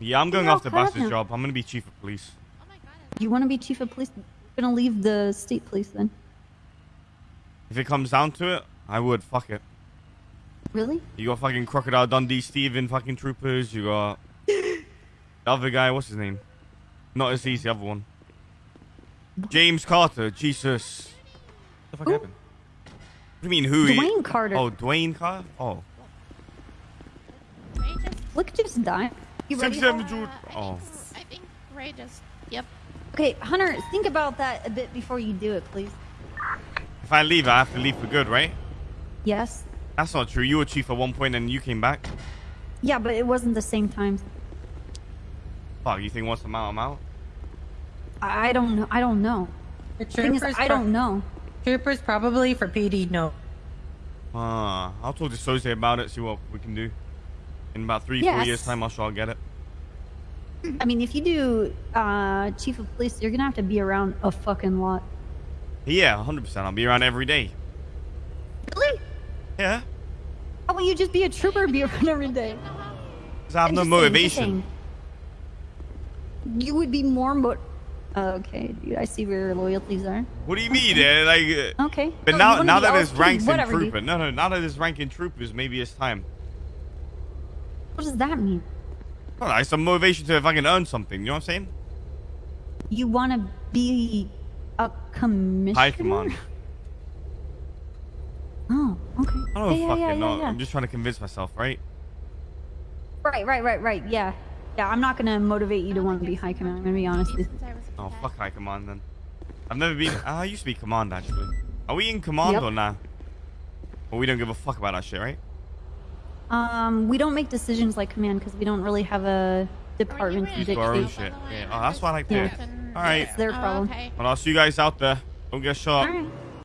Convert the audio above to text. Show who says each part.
Speaker 1: Yeah, I'm going
Speaker 2: You're
Speaker 1: off the
Speaker 2: him.
Speaker 1: job. I'm gonna be chief of police.
Speaker 3: Oh my god.
Speaker 2: You want to be chief of police? You're gonna leave the state police then?
Speaker 1: If it comes down to it, I would. Fuck it.
Speaker 2: Really?
Speaker 1: You got fucking Crocodile Dundee, Steven fucking troopers. You got the other guy. What's his name? Not as easy. The other one. James Carter. Jesus. What the fuck
Speaker 2: Who?
Speaker 1: happened? What do you mean who? he-
Speaker 2: Dwayne Carter.
Speaker 1: Oh, Dwayne Carter. Oh.
Speaker 3: Ray just.
Speaker 2: Look, just die. You ready?
Speaker 1: Six, seven,
Speaker 3: Uh, I
Speaker 1: Oh.
Speaker 3: think, I think Ray just. Yep.
Speaker 2: Okay, Hunter, think about that a bit before you do it, please.
Speaker 1: If I leave, I have to leave for good, right?
Speaker 2: Yes.
Speaker 1: That's not true. You were chief at one point and you came back.
Speaker 2: Yeah, but it wasn't the same time.
Speaker 1: Fuck, you think once I'm out, I'm out?
Speaker 2: I I don't know. I don't know.
Speaker 4: The
Speaker 2: The thing is,
Speaker 4: troopers,
Speaker 2: I don't know.
Speaker 4: troopers probably for PD. No.
Speaker 1: Uh, I'll talk to Soze about it, see what we can do. In about three, four years' time, I'm sure I'll get it.
Speaker 2: I mean, if you do uh, chief of police, you're gonna have to be around a fucking lot.
Speaker 1: Yeah, 100%. I'll be around every day.
Speaker 2: Really?
Speaker 1: Yeah.
Speaker 2: How about you just be a trooper and be around every day?
Speaker 1: 'Cause I have
Speaker 2: I'm
Speaker 1: no
Speaker 2: just saying, just
Speaker 1: motivation.
Speaker 2: saying. You would be more mo- Okay, dude, I see where your loyalties are.
Speaker 1: What do you mean? eh? Like, uh,
Speaker 2: Okay.
Speaker 1: but
Speaker 2: No,
Speaker 1: now, now that it's ranks in trooper, no, no, now that it's ranking troopers, maybe it's time.
Speaker 2: What does that mean?
Speaker 1: Well, I have some motivation to fucking earn something. You know what I'm saying?
Speaker 2: You want to be a commissioner?
Speaker 1: High command.
Speaker 2: Oh, okay.
Speaker 1: Oh,
Speaker 2: yeah, yeah,
Speaker 1: fuck
Speaker 2: yeah,
Speaker 1: it.
Speaker 2: yeah,
Speaker 1: No,
Speaker 2: yeah.
Speaker 1: I'm just trying to convince myself, right?
Speaker 2: Right, right, right, right. Yeah, yeah. I'm not gonna motivate you to want to be high command. I'm gonna be honest with you.
Speaker 3: Since I was a
Speaker 1: Oh, fuck high command then. I've never been. ah, I used to be command actually. Are we in command
Speaker 2: Yep.
Speaker 1: or nah? Or we don't give a fuck about that shit, right?
Speaker 2: Um, we don't make decisions like command because we don't really have a department to
Speaker 3: you
Speaker 1: Do our own
Speaker 2: dictate.
Speaker 1: shit.
Speaker 3: By the way,
Speaker 1: Yeah.
Speaker 3: I
Speaker 1: Oh, that's what I like to
Speaker 2: Yeah.
Speaker 1: hear.
Speaker 3: And-
Speaker 1: All right.
Speaker 2: It's their
Speaker 3: Oh,
Speaker 2: problem.
Speaker 3: okay.
Speaker 1: Well, I'll see you guys out there. Don't get shot.
Speaker 2: All right.